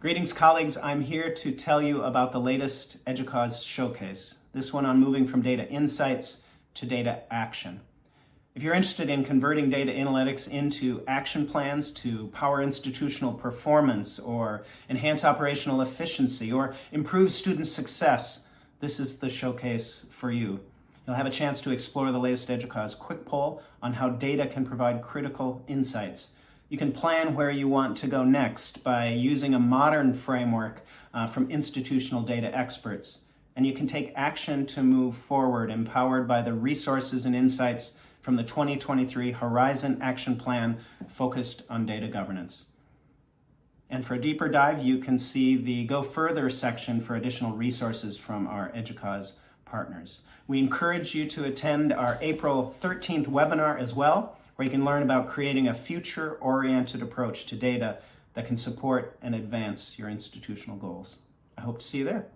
Greetings, colleagues. I'm here to tell you about the latest EDUCAUSE showcase, this one on moving from data insights to data action. If you're interested in converting data analytics into action plans to power institutional performance or enhance operational efficiency or improve student success, this is the showcase for you. You'll have a chance to explore the latest EDUCAUSE quick poll on how data can provide critical insights you can plan where you want to go next by using a modern framework uh, from institutional data experts. And you can take action to move forward, empowered by the resources and insights from the 2023 Horizon Action Plan focused on data governance. And for a deeper dive, you can see the Go Further section for additional resources from our EDUCAUSE partners. We encourage you to attend our April 13th webinar as well, where you can learn about creating a future-oriented approach to data that can support and advance your institutional goals. I hope to see you there.